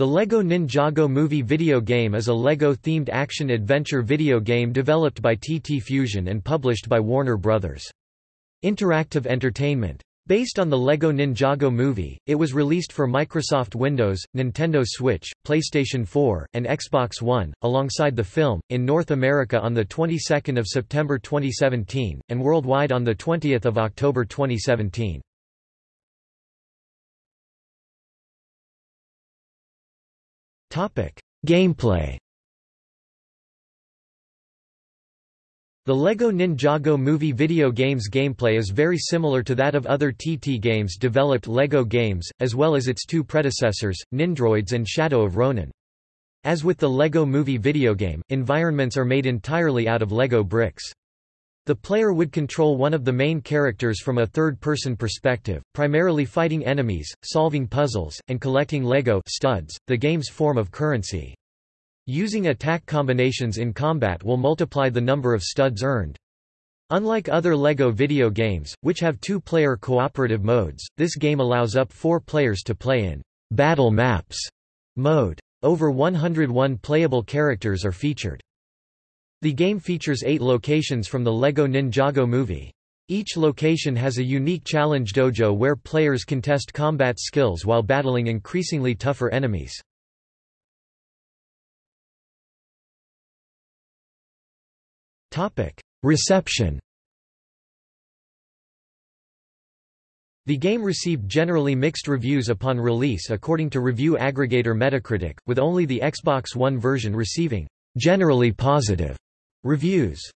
The LEGO Ninjago Movie video game is a LEGO-themed action-adventure video game developed by TT Fusion and published by Warner Bros. Interactive Entertainment. Based on the LEGO Ninjago movie, it was released for Microsoft Windows, Nintendo Switch, PlayStation 4, and Xbox One, alongside the film, in North America on the 22nd of September 2017, and worldwide on the 20th of October 2017. Gameplay The LEGO Ninjago movie video game's gameplay is very similar to that of other TT games developed LEGO games, as well as its two predecessors, Nindroids and Shadow of Ronin. As with the LEGO movie video game, environments are made entirely out of LEGO bricks. The player would control one of the main characters from a third-person perspective, primarily fighting enemies, solving puzzles, and collecting Lego studs, the game's form of currency. Using attack combinations in combat will multiply the number of studs earned. Unlike other LEGO video games, which have two-player cooperative modes, this game allows up four players to play in battle maps mode. Over 101 playable characters are featured. The game features eight locations from the LEGO Ninjago movie. Each location has a unique challenge dojo where players can test combat skills while battling increasingly tougher enemies. Reception The game received generally mixed reviews upon release according to review aggregator Metacritic, with only the Xbox One version receiving generally positive Reviews